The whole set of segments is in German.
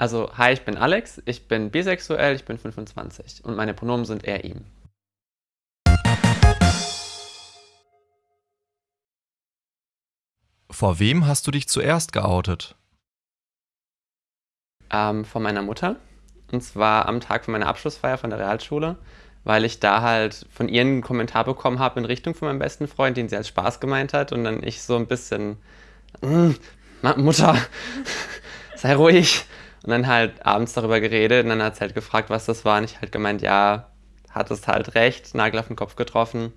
Also, hi, ich bin Alex, ich bin bisexuell, ich bin 25 und meine Pronomen sind er, ihm. Vor wem hast du dich zuerst geoutet? Ähm, von meiner Mutter. Und zwar am Tag von meiner Abschlussfeier von der Realschule, weil ich da halt von ihr einen Kommentar bekommen habe in Richtung von meinem besten Freund, den sie als Spaß gemeint hat. Und dann ich so ein bisschen, mm, Mutter, sei ruhig. Und dann halt abends darüber geredet und dann hat sie halt gefragt, was das war. Und ich halt gemeint, ja, hattest halt recht, Nagel auf den Kopf getroffen.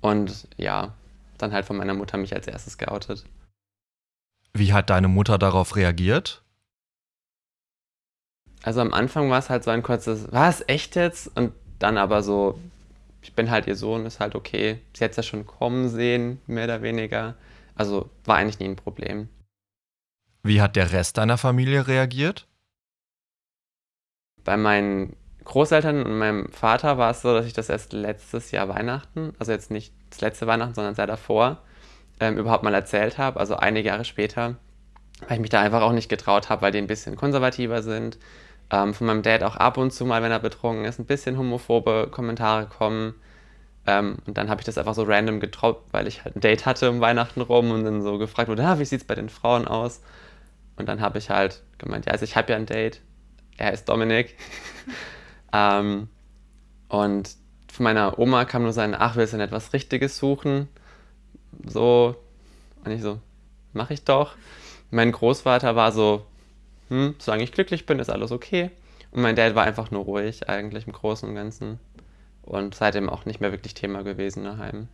Und ja, dann halt von meiner Mutter mich als erstes geoutet. Wie hat deine Mutter darauf reagiert? Also am Anfang war es halt so ein kurzes, was, echt jetzt? Und dann aber so, ich bin halt ihr Sohn, ist halt okay. Sie hat es ja schon kommen sehen, mehr oder weniger. Also war eigentlich nie ein Problem. Wie hat der Rest deiner Familie reagiert? Bei meinen Großeltern und meinem Vater war es so, dass ich das erst letztes Jahr Weihnachten, also jetzt nicht das letzte Weihnachten, sondern Jahr davor, ähm, überhaupt mal erzählt habe, also einige Jahre später, weil ich mich da einfach auch nicht getraut habe, weil die ein bisschen konservativer sind. Ähm, von meinem Dad auch ab und zu mal, wenn er betrunken ist, ein bisschen homophobe Kommentare kommen. Ähm, und dann habe ich das einfach so random getroppt, weil ich halt ein Date hatte um Weihnachten rum und dann so gefragt wurde, ah, wie sieht es bei den Frauen aus? Und dann habe ich halt gemeint, ja, also ich habe ja ein Date. Er ist Dominik. ähm, und von meiner Oma kam nur sein, ach, willst du denn etwas Richtiges suchen? So. Und ich so, mach ich doch. Mein Großvater war so, hm, solange ich glücklich bin, ist alles okay. Und mein Dad war einfach nur ruhig, eigentlich im Großen und Ganzen. Und seitdem auch nicht mehr wirklich Thema gewesen daheim.